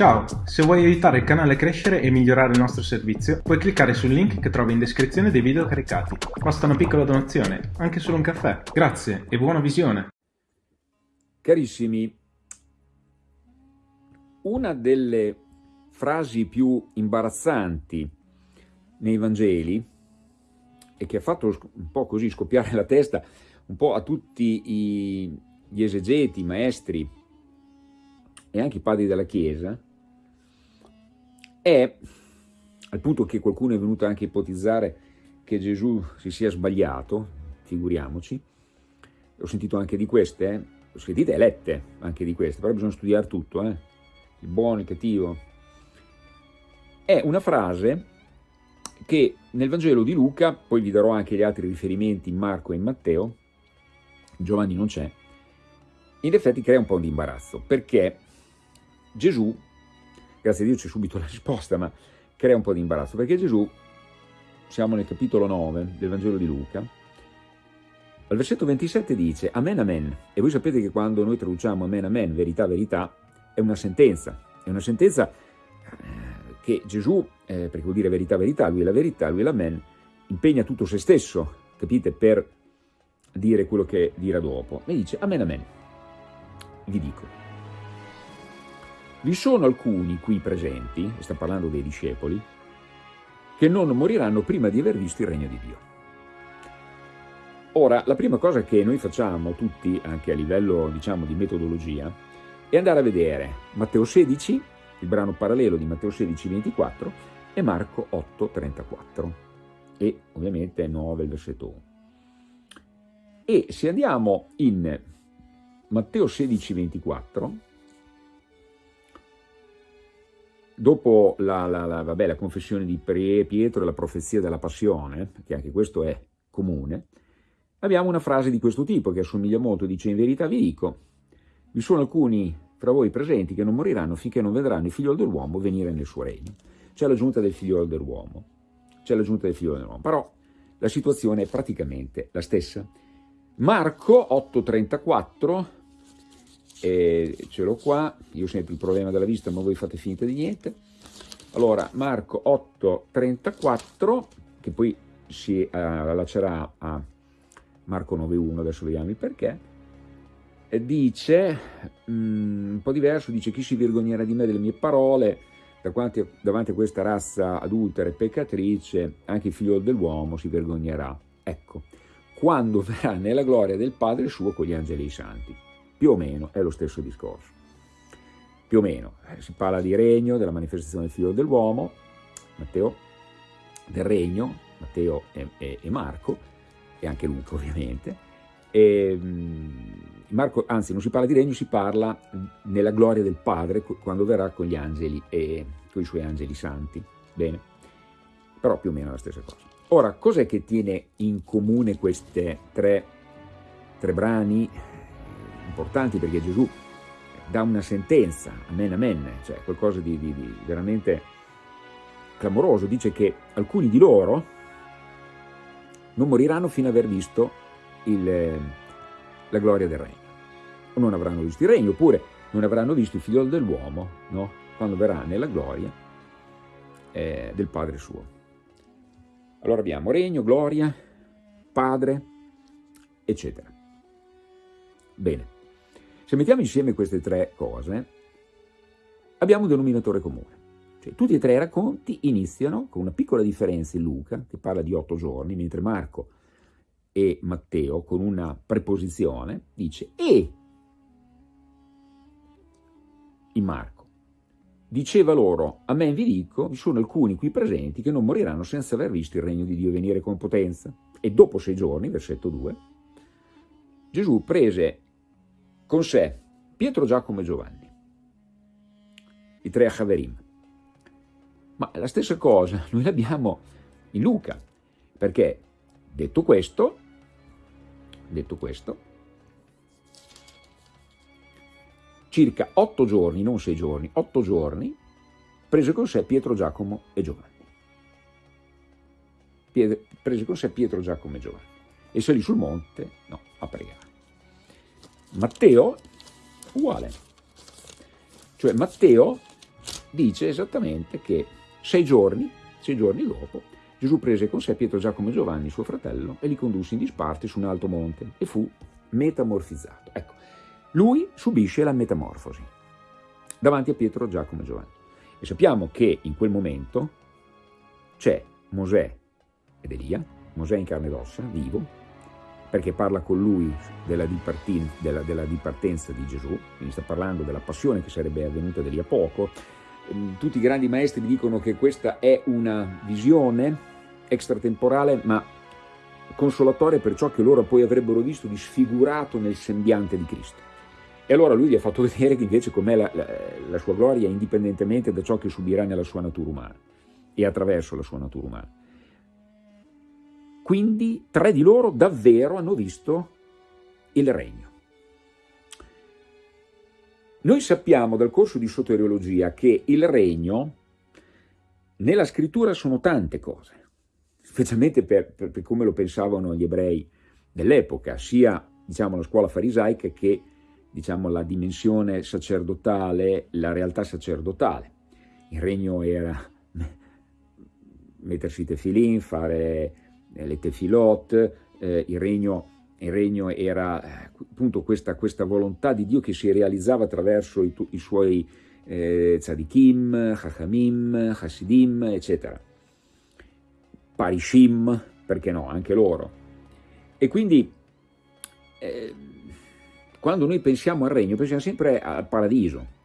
Ciao, se vuoi aiutare il canale a crescere e migliorare il nostro servizio, puoi cliccare sul link che trovi in descrizione dei video caricati. Basta una piccola donazione, anche solo un caffè. Grazie e buona visione. Carissimi, una delle frasi più imbarazzanti nei Vangeli e che ha fatto un po' così scoppiare la testa un po' a tutti gli esegeti, i maestri e anche i padri della Chiesa, è, al punto che qualcuno è venuto anche a ipotizzare che Gesù si sia sbagliato, figuriamoci, ho sentito anche di queste, eh? ho sentite e lette anche di queste, però bisogna studiare tutto, eh? il buono, il cattivo. È una frase che nel Vangelo di Luca, poi vi darò anche gli altri riferimenti in Marco e in Matteo, Giovanni non c'è, in effetti crea un po' di imbarazzo, perché Gesù grazie a Dio c'è subito la risposta, ma crea un po' di imbarazzo, perché Gesù, siamo nel capitolo 9 del Vangelo di Luca, al versetto 27 dice Amen, Amen, e voi sapete che quando noi traduciamo Amen, Amen, verità, verità, è una sentenza, è una sentenza eh, che Gesù, eh, perché vuol dire verità, verità, lui è la verità, lui è l'Amen, impegna tutto se stesso, capite, per dire quello che dirà dopo. E dice Amen, Amen, vi dico, vi sono alcuni qui presenti, sta parlando dei discepoli, che non moriranno prima di aver visto il regno di Dio. Ora, la prima cosa che noi facciamo tutti, anche a livello diciamo di metodologia, è andare a vedere Matteo 16, il brano parallelo di Matteo 16, 24 e Marco 8, 34 e ovviamente 9, il versetto 1. E se andiamo in Matteo 16, 24, Dopo la, la, la, vabbè, la confessione di Pietro e la profezia della passione, che anche questo è comune, abbiamo una frase di questo tipo che assomiglia molto, dice in verità vi dico, vi sono alcuni fra voi presenti che non moriranno finché non vedranno il figlio dell'uomo venire nel suo regno. C'è la giunta del figlio dell'uomo, c'è la giunta del figlio dell'uomo, però la situazione è praticamente la stessa. Marco 8,34 e ce l'ho qua, io ho sempre il problema della vista ma voi fate finta di niente. Allora, Marco 8,34, che poi si uh, allaccerà a Marco 9,1, adesso vediamo il perché, e dice, um, un po' diverso, dice chi si vergognerà di me delle mie parole, davanti a, davanti a questa razza adultera e peccatrice, anche il figlio dell'uomo si vergognerà. Ecco, quando verrà nella gloria del Padre suo con gli angeli santi più o meno è lo stesso discorso. Più o meno, eh, si parla di regno, della manifestazione del figlio dell'uomo, Matteo, del regno, Matteo e, e, e, Marco, e anche Luca ovviamente, e, mm, Marco, anzi non si parla di regno, si parla nella gloria del Padre quando verrà con gli angeli e con i suoi angeli santi. Bene, però più o meno la stessa cosa. Ora, cos'è che tiene in comune questi tre, tre brani importanti perché Gesù dà una sentenza, amen amen, cioè qualcosa di, di, di veramente clamoroso, dice che alcuni di loro non moriranno fino ad aver visto il, la gloria del regno, o non avranno visto il regno, oppure non avranno visto il figlio dell'uomo, no? quando verrà nella gloria eh, del Padre suo. Allora abbiamo regno, gloria, Padre, eccetera. Bene. Se mettiamo insieme queste tre cose, abbiamo un denominatore comune. Cioè, tutti e tre i racconti iniziano con una piccola differenza in Luca, che parla di otto giorni, mentre Marco e Matteo, con una preposizione, dice e in Marco. Diceva loro, a me vi dico, vi sono alcuni qui presenti che non moriranno senza aver visto il regno di Dio venire con potenza. E dopo sei giorni, versetto 2, Gesù prese con sé Pietro, Giacomo e Giovanni, i tre Achaverim. Ma la stessa cosa noi l'abbiamo in Luca, perché detto questo, detto questo, circa otto giorni, non sei giorni, otto giorni, prese con sé Pietro, Giacomo e Giovanni. Prese con sé Pietro, Giacomo e Giovanni e salì sul monte, no, a pregare. Matteo uguale. Cioè Matteo dice esattamente che sei giorni, sei giorni dopo, Gesù prese con sé Pietro, Giacomo e Giovanni, suo fratello, e li condusse in disparte su un alto monte e fu metamorfizzato. Ecco, lui subisce la metamorfosi davanti a Pietro, Giacomo e Giovanni. E sappiamo che in quel momento c'è Mosè ed Elia, Mosè in carne ed ossa, vivo, perché parla con lui della, dipartin, della, della dipartenza di Gesù, quindi sta parlando della passione che sarebbe avvenuta da lì a poco. Ehm, tutti i grandi maestri dicono che questa è una visione extratemporale, ma consolatoria per ciò che loro poi avrebbero visto di sfigurato nel sembiante di Cristo. E allora lui gli ha fatto vedere che invece com'è la, la, la sua gloria indipendentemente da ciò che subirà nella sua natura umana e attraverso la sua natura umana. Quindi tre di loro davvero hanno visto il regno. Noi sappiamo dal corso di soteriologia che il regno nella scrittura sono tante cose specialmente per, per, per come lo pensavano gli ebrei dell'epoca, sia diciamo, la scuola farisaica che diciamo, la dimensione sacerdotale, la realtà sacerdotale. Il regno era mettersi tefilin, fare le tefilot, eh, il, regno, il, regno, era eh, appunto questa, questa, volontà di Dio che si realizzava attraverso i, i suoi eh, tzadikim, chachamim, hasidim, eccetera. Parishim, perché no, anche loro. E quindi eh, quando noi pensiamo al regno, pensiamo sempre al paradiso.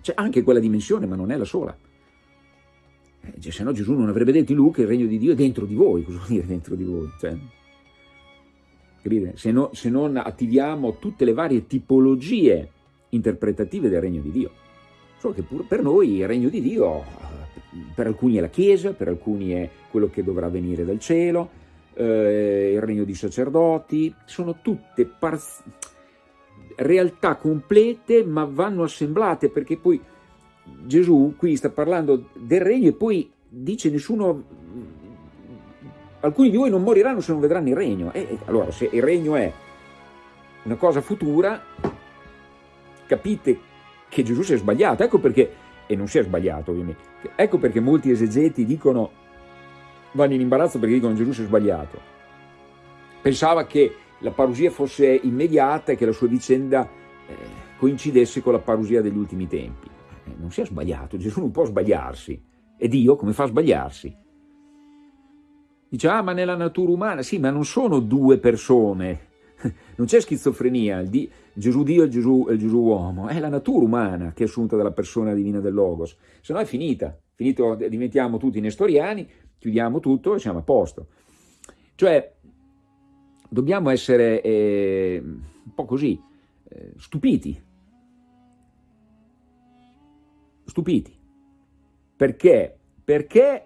C'è anche quella dimensione, ma non è la sola. Eh, cioè, se no Gesù non avrebbe detto in Luca il regno di Dio è dentro di voi, cosa vuol dire dentro di voi? Cioè, se, no, se non attiviamo tutte le varie tipologie interpretative del regno di Dio. Solo che per noi il regno di Dio per alcuni è la Chiesa, per alcuni è quello che dovrà venire dal cielo, eh, il regno di sacerdoti, sono tutte realtà complete ma vanno assemblate perché poi Gesù qui sta parlando del regno e poi dice nessuno, alcuni di voi non moriranno se non vedranno il regno. E allora se il regno è una cosa futura, capite che Gesù si è sbagliato, ecco perché e non si è sbagliato ovviamente. Ecco perché molti esegeti dicono, vanno in imbarazzo perché dicono Gesù si è sbagliato. Pensava che la parusia fosse immediata e che la sua vicenda eh, coincidesse con la parusia degli ultimi tempi. Eh, non si è sbagliato, Gesù non può sbagliarsi. E Dio come fa a sbagliarsi? Dice, ah ma nella natura umana, sì, ma non sono due persone, non c'è schizofrenia, il, di, Gesù Dio e il Gesù, il Gesù uomo, è la natura umana che è assunta dalla persona divina del Logos, se no è finita, finito, diventiamo tutti nestoriani, chiudiamo tutto e siamo a posto. Cioè, dobbiamo essere eh, un po' così, eh, stupiti, stupiti, perché? Perché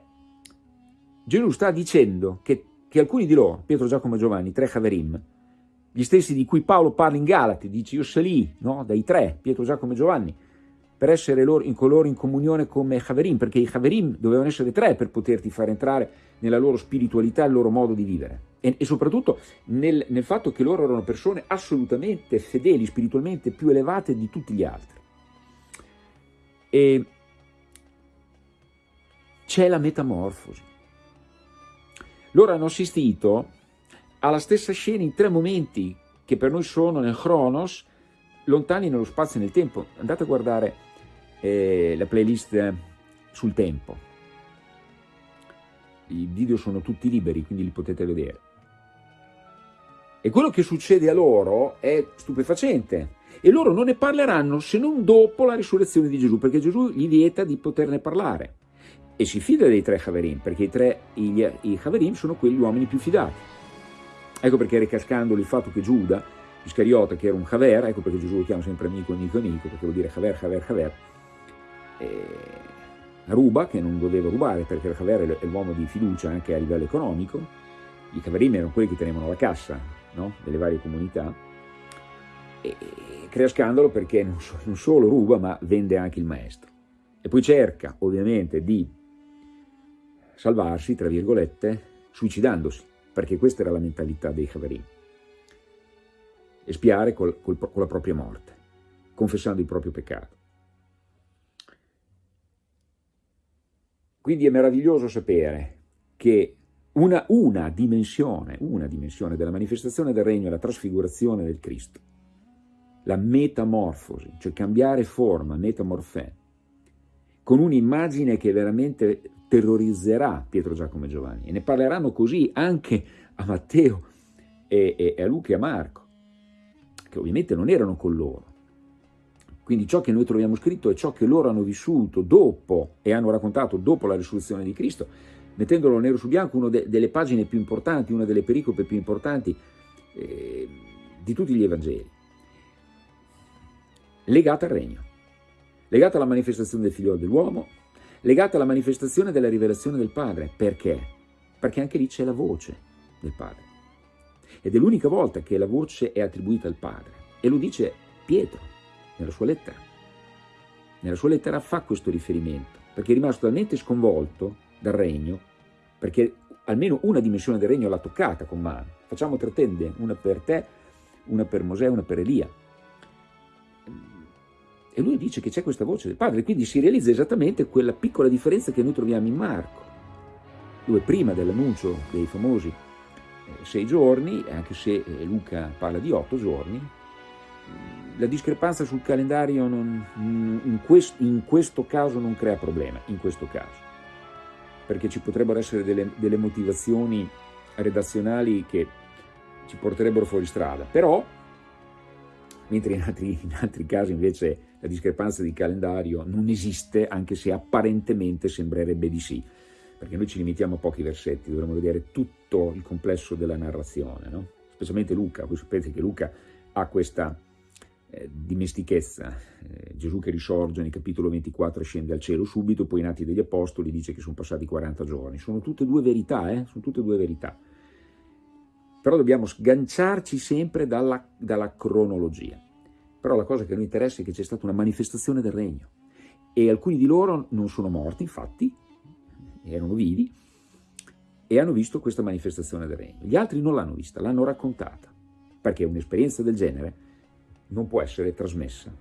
Gesù sta dicendo che, che alcuni di loro, Pietro, Giacomo e Giovanni, tre Haverim, gli stessi di cui Paolo parla in Galati, dice io salì no? dai tre, Pietro, Giacomo e Giovanni, per essere loro, in coloro in comunione come Haverim, perché i Haverim dovevano essere tre per poterti far entrare nella loro spiritualità, il loro modo di vivere. E, e soprattutto nel, nel fatto che loro erano persone assolutamente fedeli, spiritualmente più elevate di tutti gli altri. E c'è la metamorfosi. Loro hanno assistito ha la stessa scena in tre momenti che per noi sono nel Chronos, lontani nello spazio e nel tempo. Andate a guardare eh, la playlist sul tempo. I video sono tutti liberi, quindi li potete vedere. E quello che succede a loro è stupefacente. E loro non ne parleranno se non dopo la risurrezione di Gesù, perché Gesù gli vieta di poterne parlare. E si fida dei tre Haverim, perché i tre i, i Haverim sono quegli uomini più fidati. Ecco perché ricascandolo il fatto che Giuda, Iscariota, che era un Haver, ecco perché Gesù lo chiama sempre amico, amico, amico, perché vuol dire Haver, Haver, Haver, ruba, che non doveva rubare, perché il Haver è l'uomo di fiducia anche a livello economico, i Haverim erano quelli che tenevano la cassa no? delle varie comunità, e crea scandalo perché non, so, non solo ruba, ma vende anche il maestro. E poi cerca, ovviamente, di salvarsi, tra virgolette, suicidandosi perché questa era la mentalità dei Havarim. Espiare col, col, con la propria morte, confessando il proprio peccato. Quindi è meraviglioso sapere che una, una, dimensione, una dimensione della manifestazione del regno è la trasfigurazione del Cristo, la metamorfosi, cioè cambiare forma, metamorfè, con un'immagine che veramente terrorizzerà Pietro, Giacomo e Giovanni. E ne parleranno così anche a Matteo e, e, e a Luca e a Marco, che ovviamente non erano con loro. Quindi ciò che noi troviamo scritto è ciò che loro hanno vissuto dopo e hanno raccontato dopo la risurrezione di Cristo, mettendolo nero su bianco, una de delle pagine più importanti, una delle pericope più importanti eh, di tutti gli Evangeli, legata al regno, legata alla manifestazione del figlio dell'uomo, legata alla manifestazione della rivelazione del Padre. Perché? Perché anche lì c'è la voce del Padre. Ed è l'unica volta che la voce è attribuita al Padre. E lo dice Pietro nella sua lettera. Nella sua lettera fa questo riferimento, perché è rimasto talmente sconvolto dal regno, perché almeno una dimensione del regno l'ha toccata con mano. Facciamo tre tende, una per te, una per Mosè, una per Elia. E lui dice che c'è questa voce del Padre, quindi si realizza esattamente quella piccola differenza che noi troviamo in Marco, dove prima dell'annuncio dei famosi eh, sei giorni, anche se eh, Luca parla di otto giorni, mm, la discrepanza sul calendario non, in, quest, in, questo caso non crea problema, in questo caso, perché ci potrebbero essere delle, delle motivazioni redazionali che ci porterebbero fuori strada, però mentre in altri, in altri casi invece la discrepanza di calendario non esiste, anche se apparentemente sembrerebbe di sì, perché noi ci limitiamo a pochi versetti, dovremmo vedere tutto il complesso della narrazione, no? specialmente Luca, voi sapete che Luca ha questa eh, dimestichezza, eh, Gesù che risorge nel capitolo 24 scende al cielo subito, poi in Atti degli Apostoli dice che sono passati 40 giorni, sono tutte e due verità, eh? sono tutte e due verità però dobbiamo sganciarci sempre dalla, dalla cronologia. Però la cosa che noi interessa è che c'è stata una manifestazione del regno e alcuni di loro non sono morti, infatti, erano vivi, e hanno visto questa manifestazione del regno. Gli altri non l'hanno vista, l'hanno raccontata, perché un'esperienza del genere non può essere trasmessa.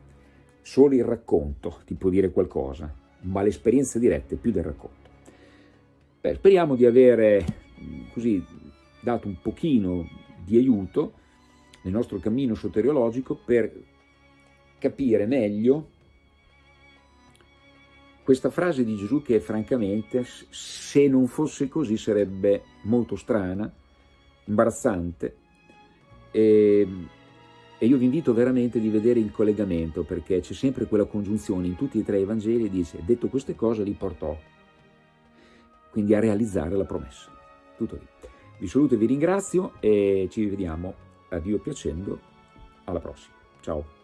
Solo il racconto ti può dire qualcosa, ma l'esperienza diretta è più del racconto. Beh, speriamo di avere così dato un pochino di aiuto nel nostro cammino soteriologico per capire meglio questa frase di Gesù che francamente, se non fosse così, sarebbe molto strana, imbarazzante e, e io vi invito veramente di vedere il collegamento perché c'è sempre quella congiunzione in tutti e tre i Vangeli dice detto queste cose li portò quindi a realizzare la promessa. Tutto lì. Vi saluto e vi ringrazio e ci vediamo, a Dio piacendo, alla prossima. Ciao.